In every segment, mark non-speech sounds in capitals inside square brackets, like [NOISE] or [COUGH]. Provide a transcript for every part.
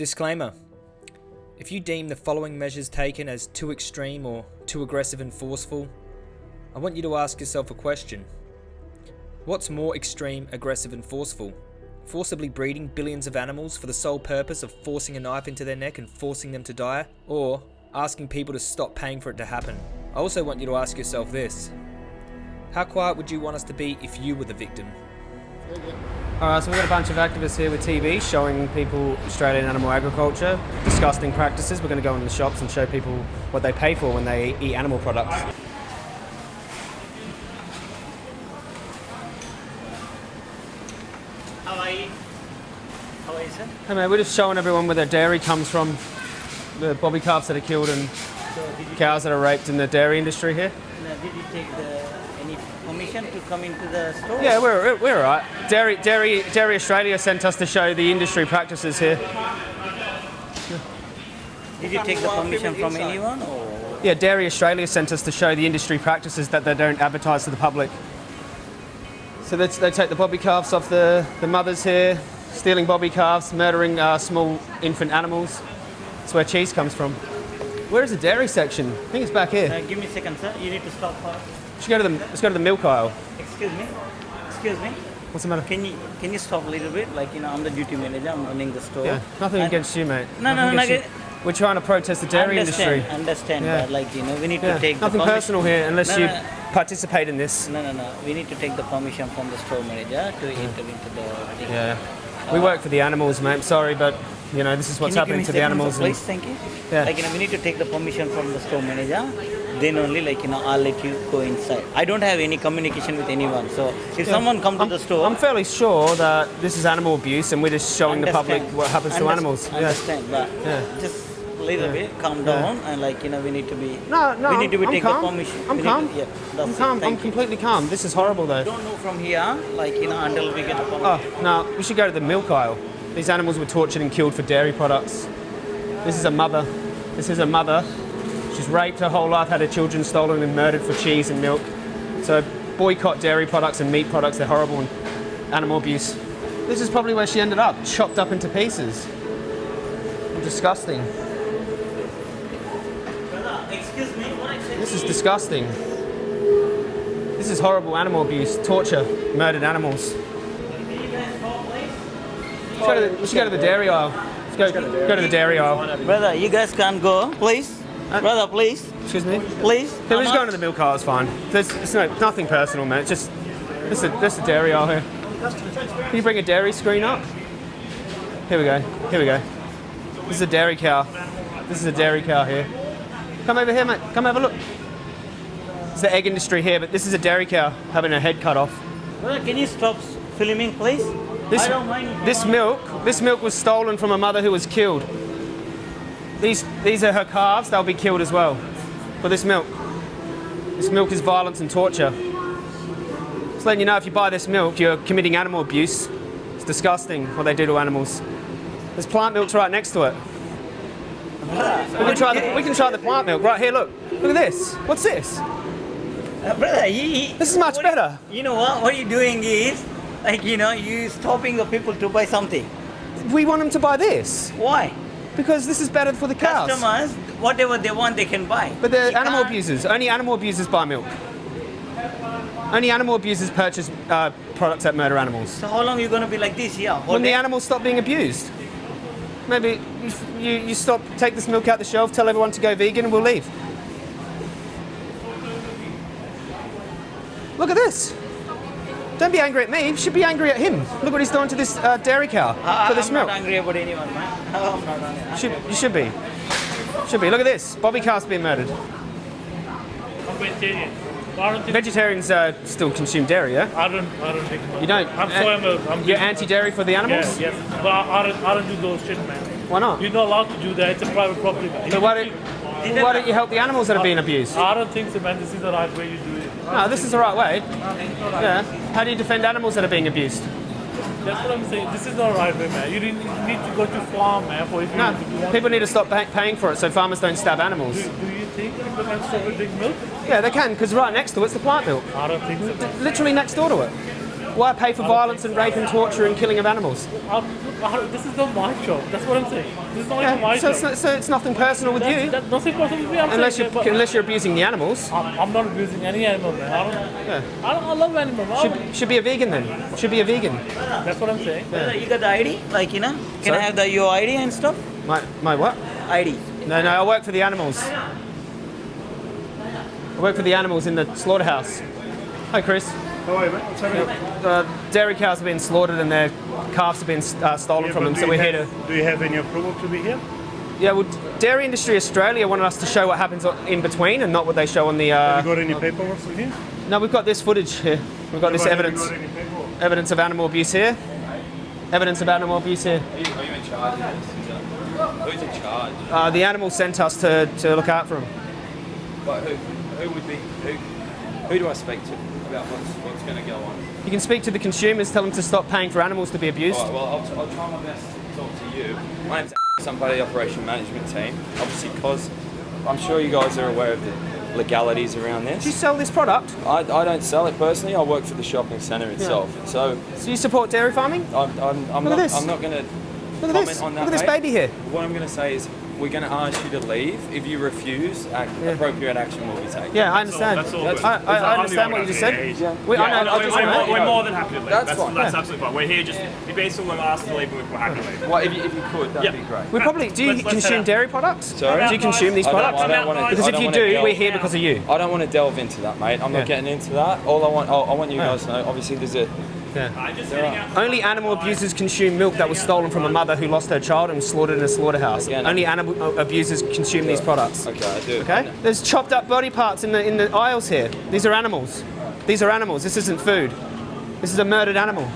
Disclaimer If you deem the following measures taken as too extreme or too aggressive and forceful, I want you to ask yourself a question. What's more extreme, aggressive, and forceful? Forcibly breeding billions of animals for the sole purpose of forcing a knife into their neck and forcing them to die? Or asking people to stop paying for it to happen? I also want you to ask yourself this How quiet would you want us to be if you were the victim? Alright, so we've got a bunch of activists here with TV showing people Australian animal agriculture, disgusting practices. We're going to go in the shops and show people what they pay for when they eat animal products. How are you? How are you, sir? Hey man, we're just showing everyone where their dairy comes from, the bobby calves that are killed and So cows that are raped in the dairy industry here. did you take the, any permission to come into the store? Yeah, we're, we're alright. Dairy, Dairy, Dairy Australia sent us to show the industry practices here. Did you take the permission from anyone or? Yeah, Dairy Australia sent us to show the industry practices that they don't advertise to the public. So they, they take the bobby calves off the, the mothers here, stealing bobby calves, murdering uh, small infant animals. That's where cheese comes from. Where is the dairy section? I think it's back here. Uh, give me a second, sir. You need to stop for. Let's go to the, let's go to the milk aisle. Excuse me. Excuse me. What's the matter? Can you can you stop a little bit? Like you know, I'm the duty manager. I'm running the store. Yeah, nothing And- against you, mate. No, Nothing no, no. We're trying to protest the dairy understand, industry. Understand, Yeah. but like you know, we need Yeah, to take nothing the personal here unless No, you no, participate in this. No, no, no. We need to take the permission from the store manager to enter into the. thing. Yeah. We work for the animals, mate. Sorry, but you know this is what's happening to the animals. sir, and- Please, thank you. Yeah. Like, you know, we need to take the permission from the store manager. Then only, like, you know, I'll let you go inside. I don't have any communication with anyone. So if someone come to I'm, the store, I'm fairly sure that this is animal abuse, and we're just showing the public what happens to animals. Yeah. Understand, but Yeah. just a little Yeah. bit, calm down, and like, you know, we need to be. No, no, We need to be I'm take calm. the permission. I'm We calm. To, yeah, I'm calm. I'm Thank you. completely calm. This is horrible, though. Don't know from here, like, you know, until we get the oh, permission. Oh no, we should go to the milk aisle. These animals were tortured and killed for dairy products. This is a mother. This is a mother. She's raped her whole life, had her children stolen and murdered for cheese and milk. So boycott dairy products and meat products. They're horrible and animal abuse. This is probably where she ended up, chopped up into pieces. Disgusting. Excuse me, what I said This is disgusting. This is horrible animal abuse, torture, murdered animals. Let's go to the, let's go to the dairy aisle. Let's go, go to the dairy aisle. Brother, you guys can't go, please. Brother, please, Excuse me? please. Yeah, we're just going to the milk aisle, it's fine. There's, it's no, nothing personal, man. It's just, this is, this is the dairy aisle here. Can you bring a dairy screen up? Here we go, here we go. This is a dairy cow. This is a dairy cow here. Come over here, mate. Come have a look. It's the egg industry here, but this is a dairy cow having her head cut off. Brother, can you stop filming, please? This, I don't mind. if you this milk, this milk was stolen from a mother who was killed. These, these are her calves. They'll be killed as well for this milk. This milk is violence and torture. Just letting you know, if you buy this milk, you're committing animal abuse. It's disgusting what they do to animals. There's plant milks right next to it. We can try the, we can try the plant milk right here. Look, look at this. What's this? Uh, brother, you- This is much what- better. You know what? What you're doing is, [LAUGHS] like, you know, you stopping the people to buy something. We want them to buy this Why? because this is better for the cows. Customers, whatever they want, they can buy. But they're You animal can't- abusers. Only animal abusers buy milk. Only animal abusers purchase uh, products that murder animals. So how long are you gonna be like this? Yeah. When the animals stop being abused. Maybe you, you, you stop, take this milk out the shelf, tell everyone to go vegan, and we'll leave. Look at this. Don't be angry at me. You should be angry at him. Look what he's doing to this uh, dairy cow I- for this I'm milk. not angry about anyone, man. [LAUGHS] I'm not angry. Should, you should be. Should be. Look at this. Bobby calf's being murdered. I'm vegetarian. Don't think Vegetarians uh, still consume dairy, yeah? I don't I don't think You don't? I'm Uh, soy milk. I'm You're anti-dairy for the animals? Yes, yes. But I, I don't I don't do those shit, man. Why not? You're not allowed to do that. It's a private property. man. So why don't, why don't you help the animals that are being abused? I don't think so, man. This is the right way you do it. No, this is the right way. Yeah. How do you defend animals that are being abused? That's what I'm saying. This is the right way, man. You didn't need to go to farm, man, for if you, No, if you want. people need to stop pay- paying for it so farmers don't stab animals. Do, do you think people can stop and drink milk? Yeah, they can, because right next to it's the plant milk. I don't think so. Literally next door to it. Why pay for violence and rape and torture and killing of animals? Well, This is not my job. That's what I'm saying. This is not Yeah, my so, job. it's not, so it's nothing personal with That's, you, that's nothing personal with me. I'm unless saying, you're but unless you're abusing the animals. I'm, I'm not abusing any animal, man. I don't. Yeah. I, don't, I love animals. I don't- Should, should be a vegan then. Should be a vegan. That's what I'm saying. You got the ID? Like, you know, can I have the your ID and stuff? My my what? ID. No, no, I work for the animals. I work for the animals in the slaughterhouse. Hi, Chris. How are you, mate? What's happening? Uh, dairy cows have been slaughtered and their calves have been uh, stolen Yeah, from them, so we're here to. Do you have any approval to be here? Yeah, well, Dairy Industry Australia wanted us to show what happens in between and not what they show on the. Have you Uh, got any paperwork with you? no, we've got this footage here. We've got this Have you evidence. got any? Evidence of animal abuse here. Evidence of animal abuse here. Are you in charge of this? Who's in charge? Uh, the animals sent us to, to look out for them. But who, who would be who? Who do I speak to about what's what's going to go on? You can speak to the consumers, tell them to stop paying for animals to be abused. Right, well, I'll, I'll try my best to talk to you. My name's somebody operation management team. Obviously, because I'm sure you guys are aware of the legalities around this. Do you sell this product? I, I don't sell it personally. I work for the shopping centre itself. So So you support dairy farming? I'm, I'm, I'm Look at not this. I'm not going to Look at comment this. on Look at this mate. baby here. What I'm going to say is we're going to ask you to leave. If you refuse, act, Yeah. appropriate action will be taken. Yeah, I understand. That's all That's- good. I, I, I I'm understand what you just said. here. We, I Yeah, know, no, I we- just we- wanna- we- We're more than happy to leave. That's That's, fine. that's Yeah. absolutely fine. We're here just, if basically we're asked to leave, we're happy to leave. Well, if you, if you could, that'd Yeah. be great. we probably do you Let's- let's consume dairy products? Sorry? Do you consume these products? I don't want to. Because if you do, we're here because of you. I don't want to delve into that, mate. I'm not getting into that. All I want, I I want you guys to know. Obviously, there's a. Only animal abusers consume milk that was stolen from a mother who lost her child and was slaughtered in a slaughterhouse. Again, Only animal abusers consume these products. Okay, I do. Okay? There's chopped up body parts in the in the aisles here. These are animals. These are animals. This isn't food. This is a murdered animal.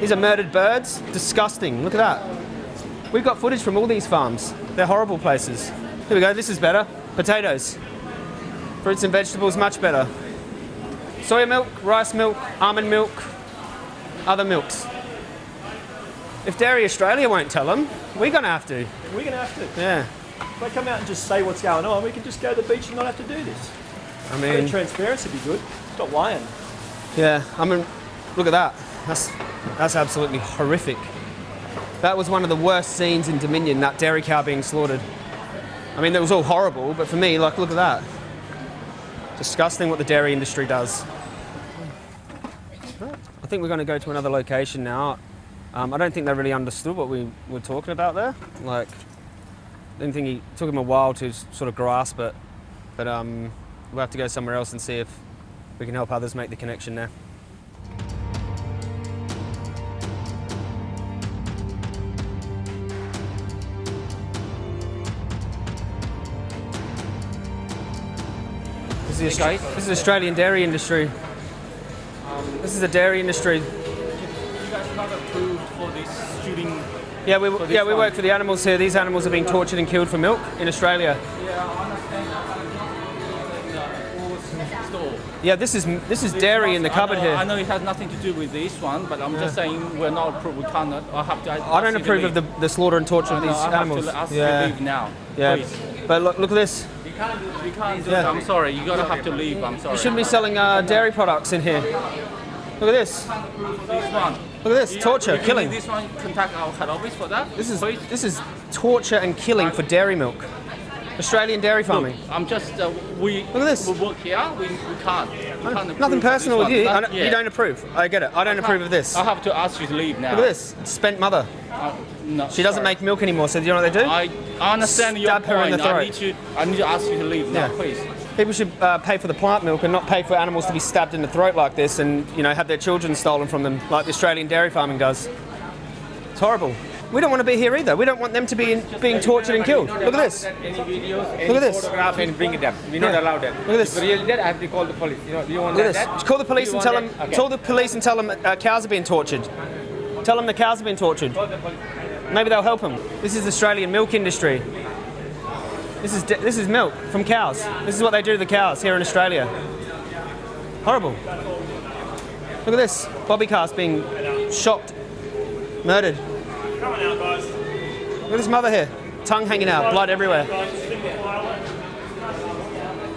These are murdered birds. Disgusting. Look at that. We've got footage from all these farms. They're horrible places. Here we go. This is better. Potatoes. Fruits and vegetables, much better. Soya milk, rice milk, almond milk, other milks. If Dairy Australia won't tell them, we're going to have to. We're going to have to. Yeah. If they come out and just say what's going on, we can just go to the beach and not have to do this. I I mean, mean, transparency would be good. Stop lying. yeah. I mean, look at that. That's that's absolutely horrific. That was one of the worst scenes in Dominion. That dairy cow being slaughtered. I mean, that was all horrible, but for me, like, look at that. Disgusting what the dairy industry does. I think we're going to go to another location now. Um, I don't think they really understood what we were talking about there. Like, I didn't think he took him a while to sort of grasp it. But um, we'll have to go somewhere else and see if we can help others make the connection there. This is, the this is Australian dairy industry. This is the dairy industry. You guys not approved for this shooting. Yeah, we, yeah, we work for the animals here. These animals are being tortured and killed for milk in Australia. store. Yeah, this is this is dairy in the cupboard I know, I know it has nothing to do with this one, but I'm just saying we're not approved. We cannot. I have to. I don't approve of the, the slaughter and torture I of know, these I have animals. to ask yeah, to leave now. yeah. Please. But look, look at this. You can't. You can't do Yeah. I'm sorry. You gotta have to leave. I'm sorry. You shouldn't be selling uh, dairy products in here. Look at this. This one. Look at this. Torture, killing. This one. Contact our head office for that. This is Please. this is torture and killing for dairy milk. Australian dairy farming. I'm just. Uh, we. Look at this. We work here. We, we can't. We can't Nothing personal with you. I don't, yeah. You don't approve. I get it. I don't approve of this. I have to ask you to leave now. Look at this. Spent mother. Uh, no, She doesn't sorry. make milk anymore. So do you know what they do? I I understand your Stab point. her in the I need to. I need to ask you to leave now, Yeah. please. People should uh, pay for the plant milk and not pay for animals to be stabbed in the throat like this and you know have their children stolen from them like the Australian dairy farming does. It's horrible. We don't want to be here either. We don't want them to be in, being tortured and killed. Look at this. Any videos, any Look at this. photograph and bring it up. We not Yeah. allow that. Look at this. If really dead, I have to call the police. You know, do you want Look at that? this. Call the police and tell them. Okay. Call the police and tell them uh, cows are being tortured. Tell them the cows have been tortured. Maybe they'll help them. This is the Australian milk industry. This is this is milk from cows. This is what they do to the cows here in Australia. Horrible. Look at this. Bobby calf being shot, murdered. Out, guys. Look at this mother here. Tongue hanging out, blood everywhere.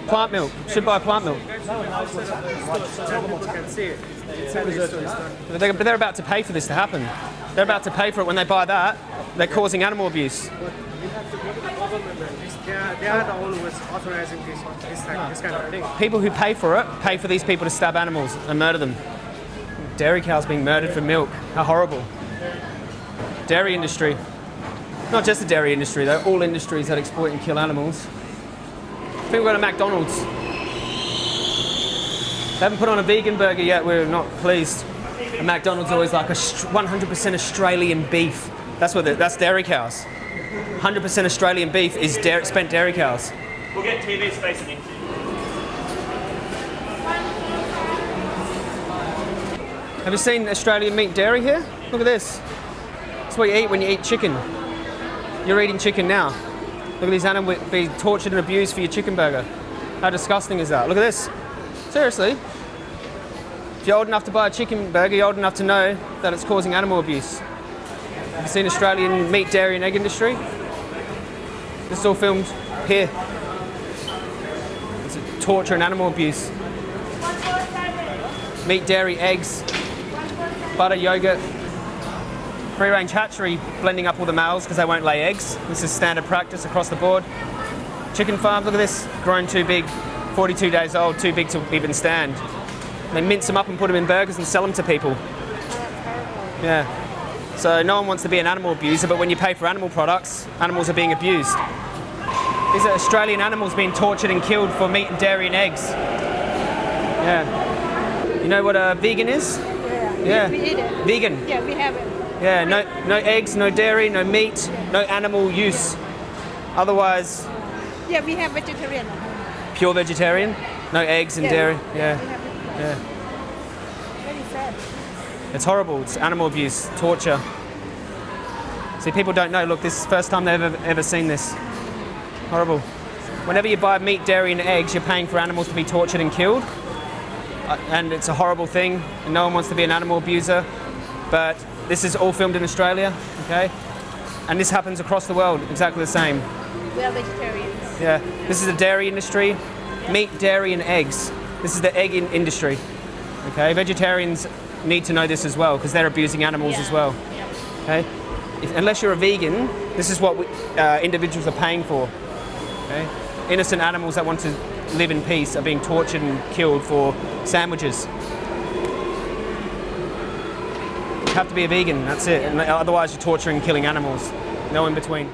Plant milk. Should buy plant milk. But they're about to pay for this to happen. They're about to pay for it when they buy that. They're causing animal abuse. Go authorizing this, this, this kind of thing. People who pay for it pay for these people to stab animals and murder them. Dairy cows being murdered for milk. How horrible. Dairy industry. Not just the dairy industry though, all industries that exploit and kill animals. Think we're going to McDonald's. They haven't put on a vegan burger yet, we're not pleased. And McDonald's always like a 100% Australian beef. That's what the, that's dairy cows. 100% Australian beef is dairy, spent dairy cows. We'll get TV space and into Have you seen Australian meat dairy here? Look at this. That's what you eat when you eat chicken. You're eating chicken now. Look at these animals being tortured and abused for your chicken burger. How disgusting is that? Look at this. Seriously. If you're old enough to buy a chicken burger, you're old enough to know that it's causing animal abuse. Have you seen Australian meat, dairy and egg industry? This is all filmed here. It's torture and animal abuse. Meat, dairy, eggs, butter, yogurt. Free range hatchery blending up all the males because they won't lay eggs. This is standard practice across the board. Chicken farms, look at this, grown too big, 42 days old, too big to even stand. They mince them up and put them in burgers and sell them to people. Yeah. So no one wants to be an animal abuser, but when you pay for animal products, animals are being abused. These are Australian animals being tortured and killed for meat and dairy and eggs. Yeah. You know what a vegan is? Yeah. Yeah. We eat it. Vegan. Yeah, we have it. Yeah, no, no eggs, no dairy, no meat, no animal use. Otherwise, Yeah, we have vegetarian. pure vegetarian, no eggs and Yeah. dairy. Yeah, have yeah. Very sad. It's horrible. It's animal abuse, torture. See, people don't know. Look, this is the first time they've ever, ever seen this. Horrible. Whenever you buy meat, dairy, and eggs, you're paying for animals to be tortured and killed. Uh, and it's a horrible thing, and no one wants to be an animal abuser. But this is all filmed in Australia, okay? And this happens across the world, exactly the same. We are vegetarians. Yeah, this is the dairy industry, meat, dairy, and eggs. This is the egg in- industry. Okay, vegetarians need to know this as well because they're abusing animals as well. Okay, if, unless you're a vegan, this is what we, uh, individuals are paying for. Okay, innocent animals that want to live in peace are being tortured and killed for sandwiches. You have to be a vegan. That's it. And otherwise, you're torturing, and killing animals. No in between.